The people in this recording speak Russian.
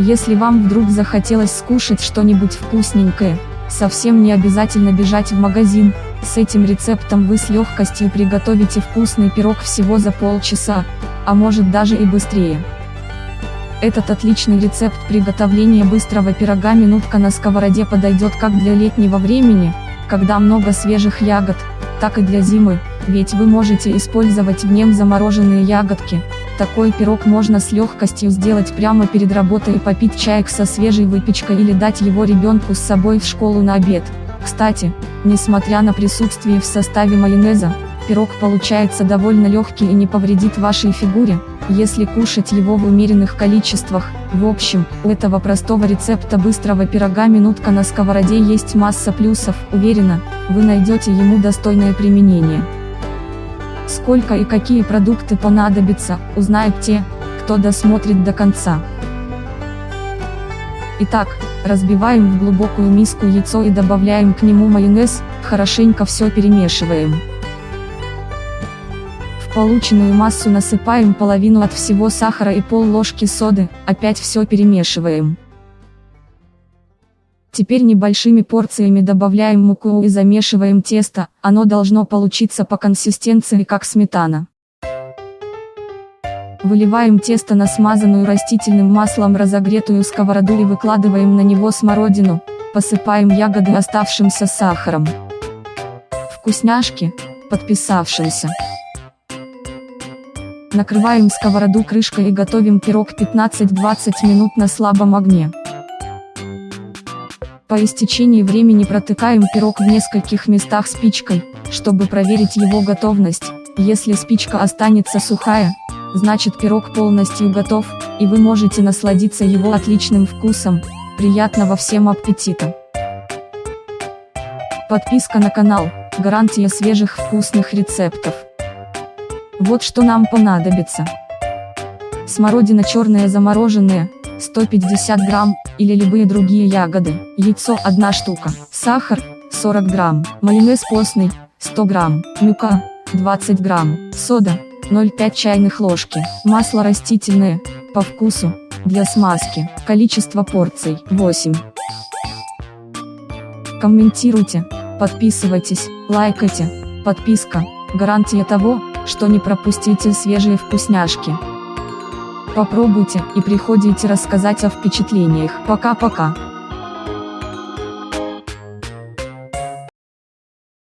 Если вам вдруг захотелось скушать что-нибудь вкусненькое, совсем не обязательно бежать в магазин, с этим рецептом вы с легкостью приготовите вкусный пирог всего за полчаса, а может даже и быстрее. Этот отличный рецепт приготовления быстрого пирога минутка на сковороде подойдет как для летнего времени, когда много свежих ягод, так и для зимы, ведь вы можете использовать в нем замороженные ягодки. Такой пирог можно с легкостью сделать прямо перед работой и попить чаек со свежей выпечкой или дать его ребенку с собой в школу на обед. Кстати, несмотря на присутствие в составе майонеза, пирог получается довольно легкий и не повредит вашей фигуре, если кушать его в умеренных количествах. В общем, у этого простого рецепта быстрого пирога минутка на сковороде есть масса плюсов, уверена, вы найдете ему достойное применение. Сколько и какие продукты понадобятся, узнают те, кто досмотрит до конца. Итак, разбиваем в глубокую миску яйцо и добавляем к нему майонез, хорошенько все перемешиваем. В полученную массу насыпаем половину от всего сахара и пол ложки соды, опять все перемешиваем. Теперь небольшими порциями добавляем муку и замешиваем тесто, оно должно получиться по консистенции как сметана. Выливаем тесто на смазанную растительным маслом разогретую сковороду и выкладываем на него смородину, посыпаем ягоды оставшимся сахаром. Вкусняшки, подписавшимся. Накрываем сковороду крышкой и готовим пирог 15-20 минут на слабом огне. По истечении времени протыкаем пирог в нескольких местах спичкой, чтобы проверить его готовность. Если спичка останется сухая, значит пирог полностью готов, и вы можете насладиться его отличным вкусом. Приятного всем аппетита! Подписка на канал, гарантия свежих вкусных рецептов. Вот что нам понадобится. Смородина черная замороженная, 150 грамм, или любые другие ягоды, яйцо 1 штука, сахар, 40 грамм, майонез постный, 100 грамм, мука, 20 грамм, сода, 0,5 чайных ложки, масло растительное, по вкусу, для смазки, количество порций, 8. Комментируйте, подписывайтесь, лайкайте, подписка, гарантия того, что не пропустите свежие вкусняшки. Попробуйте и приходите рассказать о впечатлениях. Пока-пока.